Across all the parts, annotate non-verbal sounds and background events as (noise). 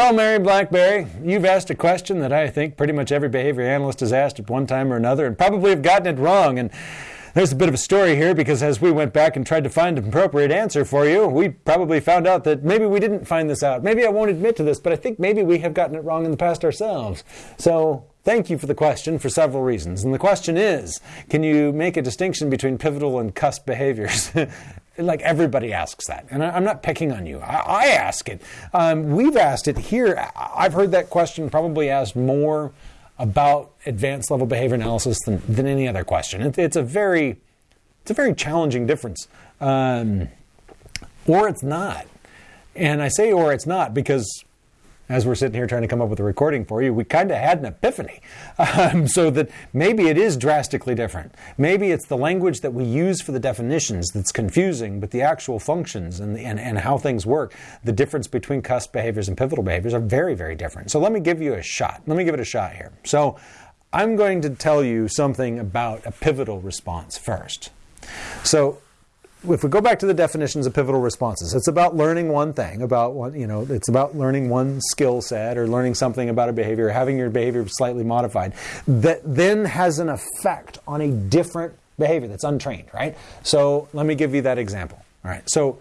Well, Mary Blackberry, you've asked a question that I think pretty much every behavior analyst has asked at one time or another and probably have gotten it wrong. And there's a bit of a story here because as we went back and tried to find an appropriate answer for you, we probably found out that maybe we didn't find this out. Maybe I won't admit to this, but I think maybe we have gotten it wrong in the past ourselves. So thank you for the question for several reasons. And the question is can you make a distinction between pivotal and cusp behaviors? (laughs) like everybody asks that. And I, am not picking on you. I, I ask it. Um, we've asked it here. I've heard that question probably asked more about advanced level behavior analysis than, than any other question. It, it's a very it's a very challenging difference. Um, or it's not. And I say or it's not because as we're sitting here trying to come up with a recording for you, we kind of had an epiphany. (laughs) Um, so that maybe it is drastically different. Maybe it's the language that we use for the definitions that's confusing, but the actual functions and, the, and, and how things work, the difference between cusp behaviors and pivotal behaviors are very, very different. So let me give you a shot. Let me give it a shot here. So I'm going to tell you something about a pivotal response first. So if we go back to the definitions of pivotal responses, it's about learning one thing, about what, you know, it's about learning one skill set or learning something about a behavior, having your behavior slightly modified, that then has an effect on a different behavior that's untrained, right? So let me give you that example. All right. So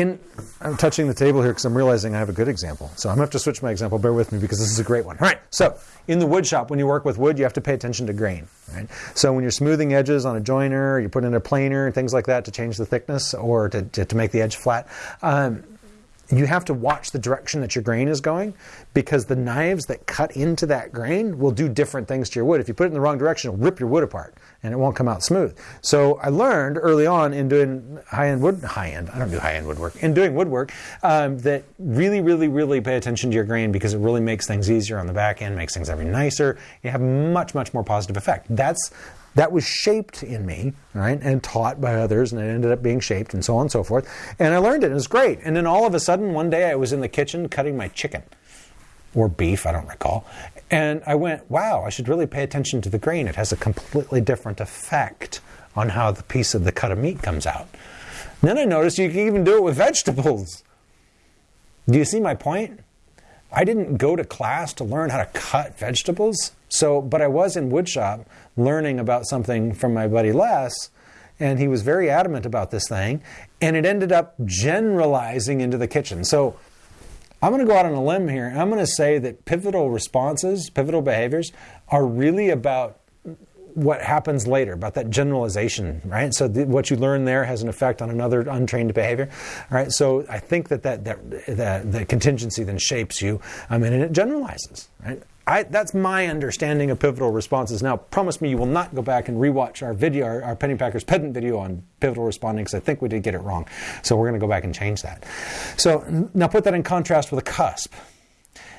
in, I'm touching the table here because I'm realizing I have a good example. So I'm going to have to switch my example. Bear with me because this is a great one. All right. So in the wood shop, when you work with wood, you have to pay attention to grain. Right? So when you're smoothing edges on a joiner, you put in a planer, things like that to change the thickness or to, to, to make the edge flat. Um, you have to watch the direction that your grain is going because the knives that cut into that grain will do different things to your wood. If you put it in the wrong direction, it'll rip your wood apart and it won't come out smooth. So I learned early on in doing high-end wood, high-end, I don't do high-end woodwork, in doing woodwork, um, that really, really, really pay attention to your grain because it really makes things easier on the back end, makes things every nicer. You have much, much more positive effect. That's that was shaped in me, right, and taught by others, and it ended up being shaped, and so on and so forth. And I learned it, and it was great. And then all of a sudden, one day I was in the kitchen cutting my chicken or beef, I don't recall. And I went, wow, I should really pay attention to the grain. It has a completely different effect on how the piece of the cut of meat comes out. And then I noticed you can even do it with vegetables. Do you see my point? I didn't go to class to learn how to cut vegetables. So, but I was in woodshop learning about something from my buddy Les, and he was very adamant about this thing, and it ended up generalizing into the kitchen. So, I'm going to go out on a limb here, I'm going to say that pivotal responses, pivotal behaviors, are really about what happens later about that generalization, right? So th- what you learn there has an effect on another untrained behavior, right? So I think that that that, that the contingency then shapes you, I mean, and it generalizes, right? I, that's my understanding of pivotal responses. Now, promise me you will not go back and rewatch our video, our, our Pennypackers pedant video on pivotal responding, because I think we did get it wrong. So we're going to go back and change that. So now put that in contrast with a cusp.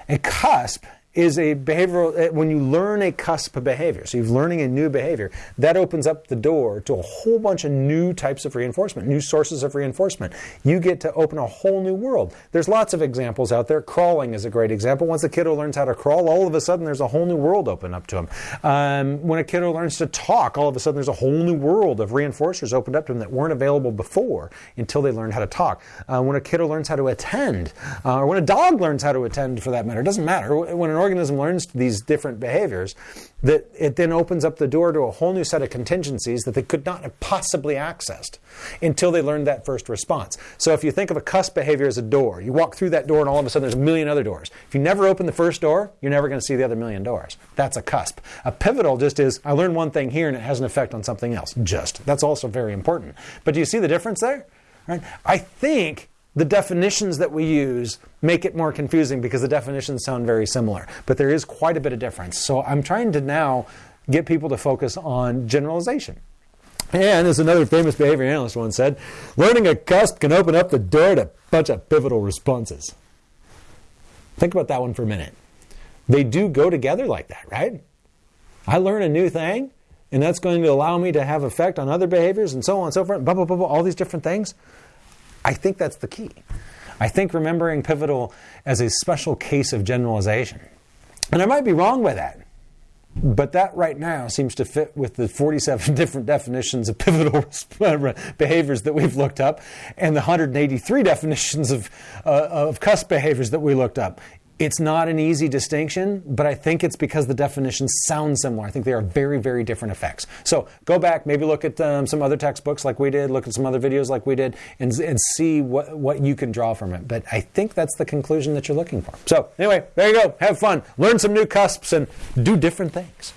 A cusp is a behavioral, eh, when you learn a cusp of behavior, so you're learning a new behavior, that opens up the door to a whole bunch of new types of reinforcement, new sources of reinforcement. You get to open a whole new world. There's lots of examples out there. Crawling is a great example. Once a kiddo learns how to crawl, all of a sudden there's a whole new world open up to him. Um, when a kiddo learns to talk, all of a sudden there's a whole new world of reinforcers opened up to them that weren't available before until they learned how to talk. Uh, when a kiddo learns how to attend, uh, or when a dog learns how to attend for that matter, it doesn't matter. When an organism learns these different behaviors, that it then opens up the door to a whole new set of contingencies that they could not have possibly accessed until they learned that first response. So if you think of a cusp behavior as a door, you walk through that door and all of a sudden there's a million other doors. If you never open the first door, you're never going to see the other million doors. That's a cusp. A pivotal just is I learned one thing here and it has an effect on something else. Just. That's also very important. But do you see the difference there? Right? I think the definitions that we use make it more confusing because the definitions sound very similar, but there is quite a bit of difference. So I'm trying to now get people to focus on generalization. And as another famous behavior analyst once said, learning a cusp can open up the door to a bunch of pivotal responses. Think about that one for a minute. They do go together like that, right? I learn a new thing, and that's going to allow me to have effect on other behaviors and so on and so forth, blah, blah, blah, blah all these different things. I think that's the key. I think remembering pivotal as a special case of generalization. And I might be wrong by that. But that right now seems to fit with the 47 (laughs) different definitions of pivotal (laughs) behaviors that we've looked up and the 183 (laughs) definitions of, uh, of cusp behaviors that we looked up. It's not an easy distinction, but I think it's because the definitions sound similar. I think they are very, very different effects. So go back, maybe look at um, some other textbooks like we did, look at some other videos like we did, and, and see what, what you can draw from it. But I think that's the conclusion that you're looking for. So anyway, there you go. Have fun. Learn some new cusps and do different things.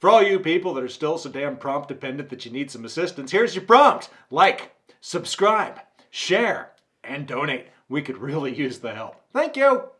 For all you people that are still so damn prompt dependent that you need some assistance, here's your prompt. Like, subscribe, share, and donate. We could really use the help. Thank you.